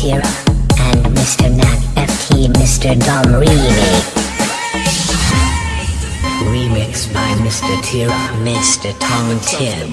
Tira and Mr. Nat FT Mr. Dom Remix. Remix by Mr. Tira, Mr. Tom Tim.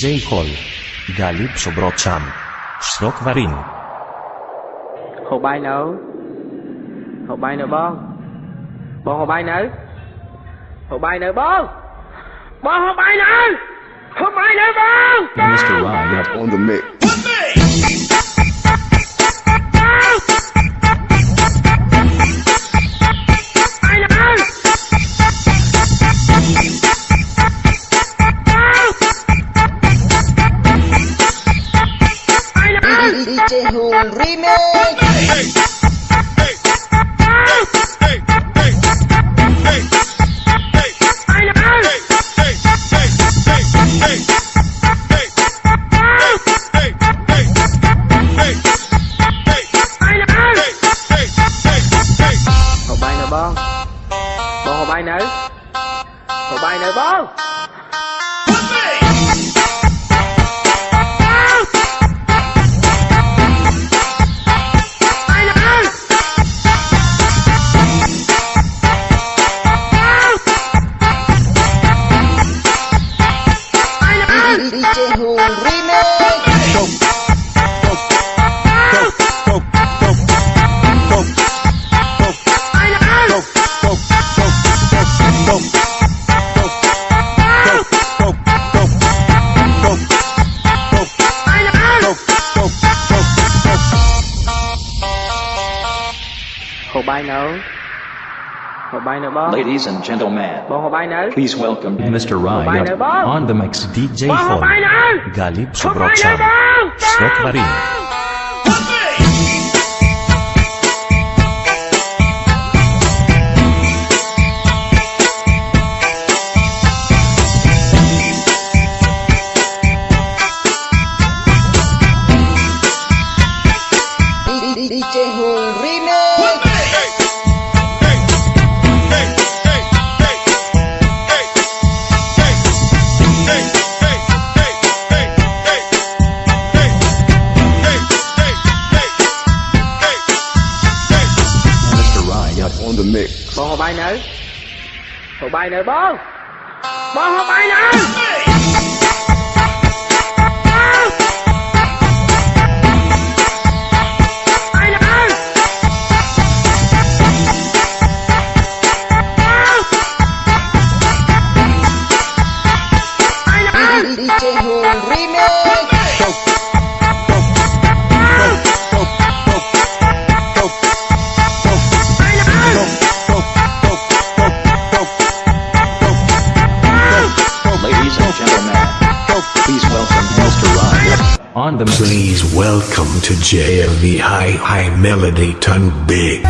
DJ Hall. Galip Sobrocham. Srok Varin. ហូបបាយនៅហូបបាយនៅបងបងហូបបាយនៅហូបបាយនៅបងបងហូបបាយនៅហូបបាយនៅបង Mr. Riot On the mix. noche es un remake. Ladies and gentlemen, please welcome Mr. Ryan on the mix DJ for Galip Sobrokshan, Svetlana. bay nè bố. Bố không bay nè DJ Hùng Remix on the Please welcome to JMV High High Melody Ton Big.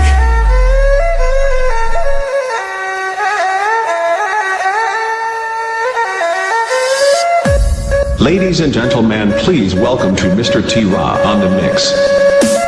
Ladies and gentlemen, please welcome to Mr. T-Ra on the mix.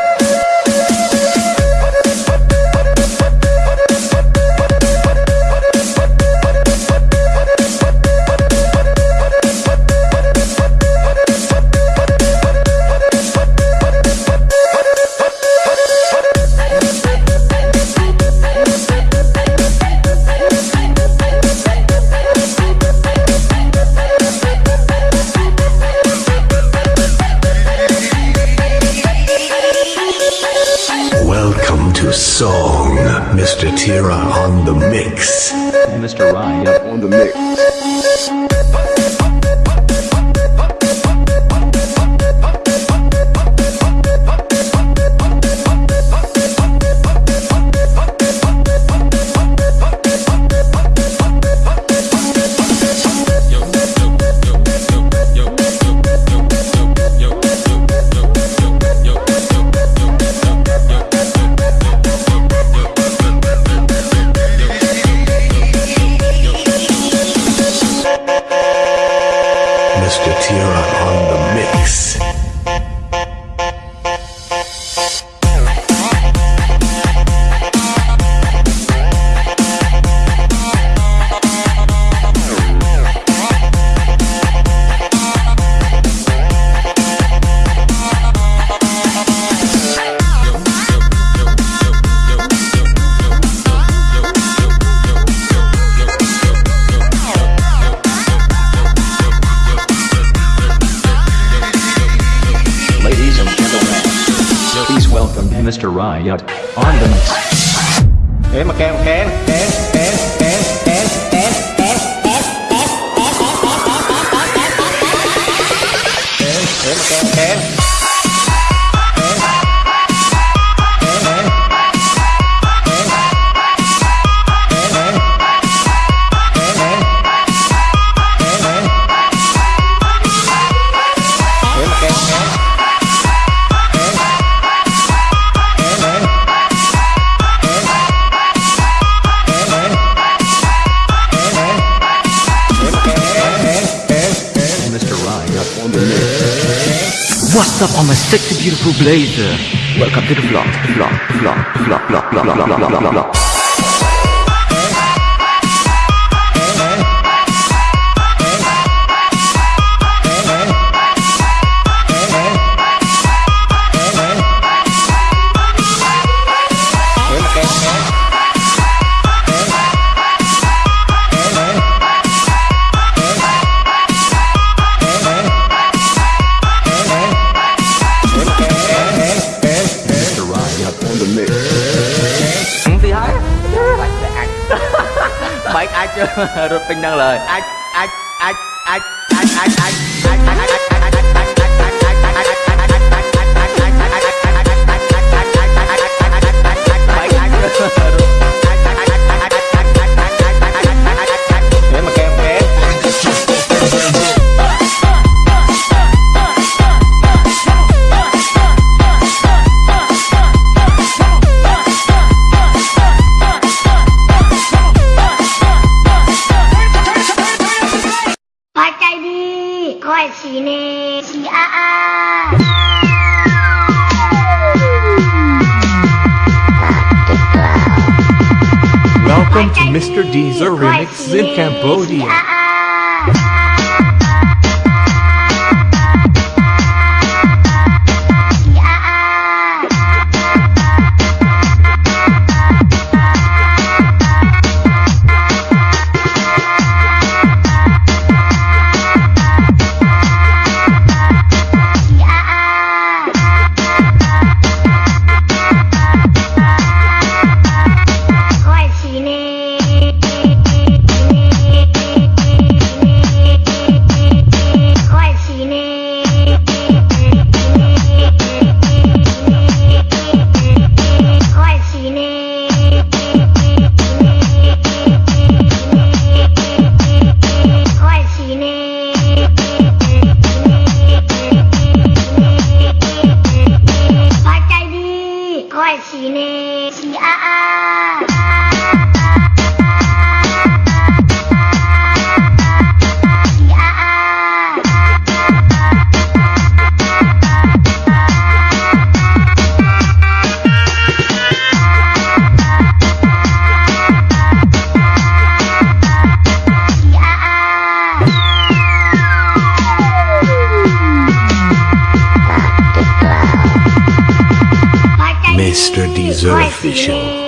song, Mr. Tira on the mix. Mr. Ryan on the mix. Blazer. Welcome to the vlog, vlog, vlog, vlog, vlog, vlog, vlog, vlog, vlog. Vinh đăng lời. Ai Welcome to Mr. Deezer Remix in Cambodia. Mr. Deezer Official.